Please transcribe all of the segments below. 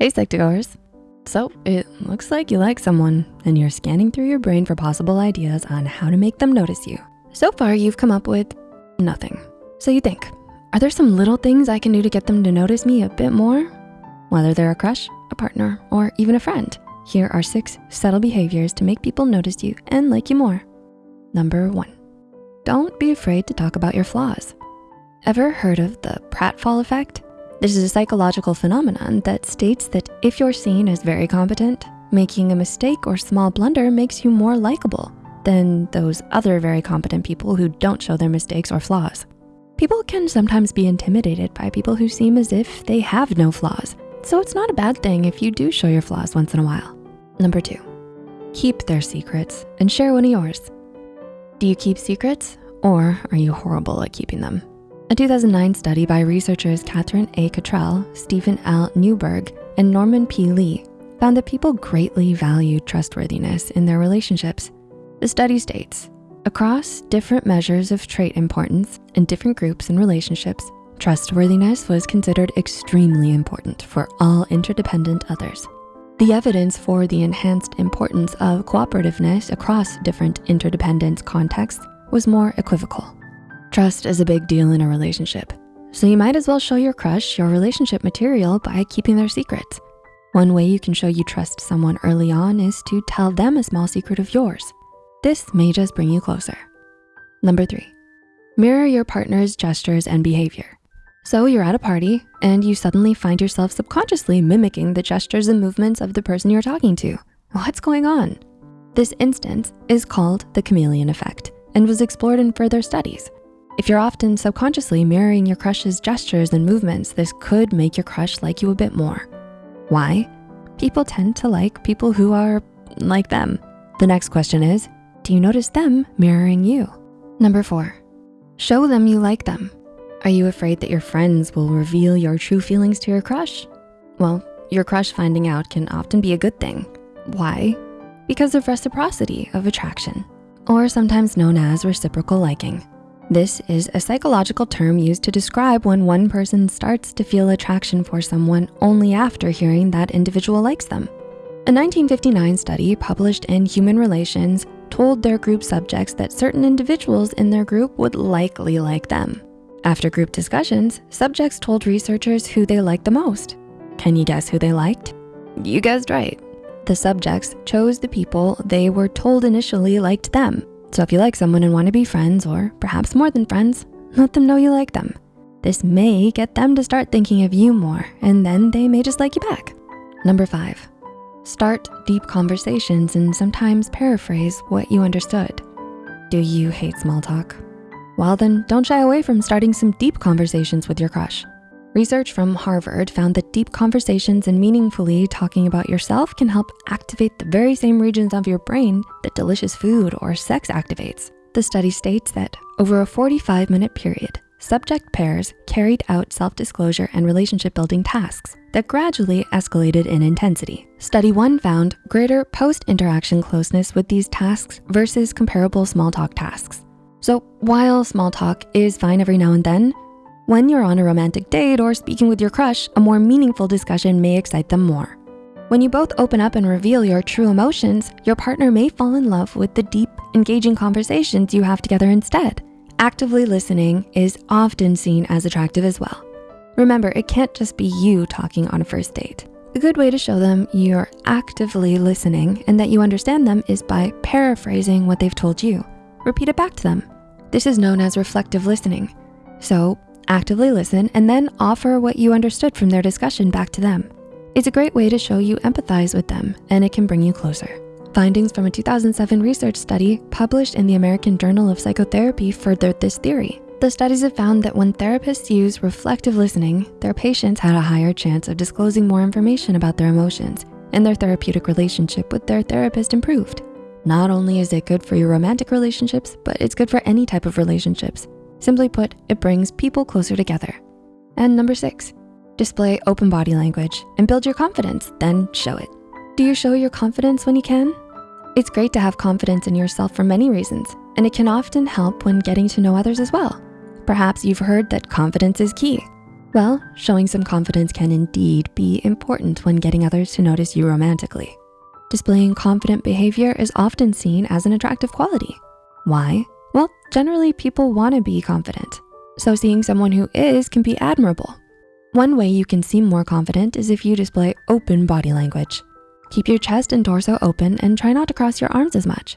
Hey Psych2Goers. So it looks like you like someone and you're scanning through your brain for possible ideas on how to make them notice you. So far you've come up with nothing. So you think, are there some little things I can do to get them to notice me a bit more? Whether they're a crush, a partner, or even a friend, here are six subtle behaviors to make people notice you and like you more. Number one, don't be afraid to talk about your flaws. Ever heard of the pratfall effect? This is a psychological phenomenon that states that if you're seen as very competent, making a mistake or small blunder makes you more likable than those other very competent people who don't show their mistakes or flaws. People can sometimes be intimidated by people who seem as if they have no flaws. So it's not a bad thing if you do show your flaws once in a while. Number two, keep their secrets and share one of yours. Do you keep secrets or are you horrible at keeping them? A 2009 study by researchers Catherine A. Cottrell, Steven L. Neuberg, and Norman P. Li found that people greatly valued trustworthiness in their relationships. The study states, across different measures of trait importance in different groups and relationships, trustworthiness was considered extremely important for all interdependent others. The evidence for the enhanced importance of cooperativeness across different interdependent contexts was more equivocal. Trust is a big deal in a relationship, so you might as well show your crush your relationship material by keeping their secrets. One way you can show you trust someone early on is to tell them a small secret of yours. This may just bring you closer. Number three, mirror your partner's gestures and behavior. So you're at a party and you suddenly find yourself subconsciously mimicking the gestures and movements of the person you're talking to. What's going on? This instance is called the chameleon effect and was explored in further studies. If you're often subconsciously mirroring your crush's gestures and movements, this could make your crush like you a bit more. Why? People tend to like people who are like them. The next question is, do you notice them mirroring you? Number four, show them you like them. Are you afraid that your friends will reveal your true feelings to your crush? Well, your crush finding out can often be a good thing. Why? Because of reciprocity of attraction, or sometimes known as reciprocal liking. This is a psychological term used to describe when one person starts to feel attraction for someone only after hearing that individual likes them. A 1959 study published in Human Relations told their group subjects that certain individuals in their group would likely like them. After group discussions, subjects told researchers who they liked the most. Can you guess who they liked? You guessed right. The subjects chose the people they were told initially liked them. So if you like someone and wanna be friends, or perhaps more than friends, let them know you like them. This may get them to start thinking of you more, and then they may just like you back. Number five, start deep conversations and sometimes paraphrase what you understood. Do you hate small talk? Well then, don't shy away from starting some deep conversations with your crush. Research from Harvard found that deep conversations and meaningfully talking about yourself can help activate the very same regions of your brain that delicious food or sex activates. The study states that over a 45 minute period, subject pairs carried out self-disclosure and relationship building tasks that gradually escalated in intensity. Study one found greater post-interaction closeness with these tasks versus comparable small talk tasks. So while small talk is fine every now and then, when you're on a romantic date or speaking with your crush, a more meaningful discussion may excite them more. When you both open up and reveal your true emotions, your partner may fall in love with the deep, engaging conversations you have together instead. Actively listening is often seen as attractive as well. Remember, it can't just be you talking on a first date. A good way to show them you're actively listening and that you understand them is by paraphrasing what they've told you. Repeat it back to them. This is known as reflective listening. So actively listen, and then offer what you understood from their discussion back to them. It's a great way to show you empathize with them and it can bring you closer. Findings from a 2007 research study published in the American Journal of Psychotherapy furthered this theory. The studies have found that when therapists use reflective listening, their patients had a higher chance of disclosing more information about their emotions and their therapeutic relationship with their therapist improved. Not only is it good for your romantic relationships, but it's good for any type of relationships. Simply put, it brings people closer together. And number six, display open body language and build your confidence, then show it. Do you show your confidence when you can? It's great to have confidence in yourself for many reasons, and it can often help when getting to know others as well. Perhaps you've heard that confidence is key. Well, showing some confidence can indeed be important when getting others to notice you romantically. Displaying confident behavior is often seen as an attractive quality. Why? Well, generally people wanna be confident. So seeing someone who is can be admirable. One way you can seem more confident is if you display open body language. Keep your chest and torso open and try not to cross your arms as much.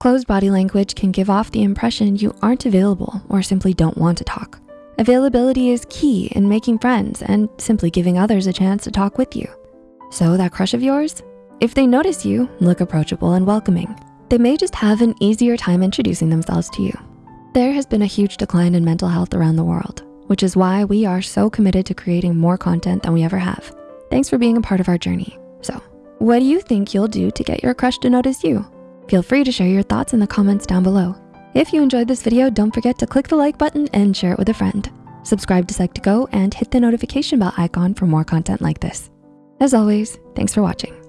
Closed body language can give off the impression you aren't available or simply don't want to talk. Availability is key in making friends and simply giving others a chance to talk with you. So that crush of yours, if they notice you, look approachable and welcoming. They may just have an easier time introducing themselves to you. There has been a huge decline in mental health around the world, which is why we are so committed to creating more content than we ever have. Thanks for being a part of our journey. So what do you think you'll do to get your crush to notice you? Feel free to share your thoughts in the comments down below. If you enjoyed this video, don't forget to click the like button and share it with a friend. Subscribe to Psych2Go and hit the notification bell icon for more content like this. As always, thanks for watching.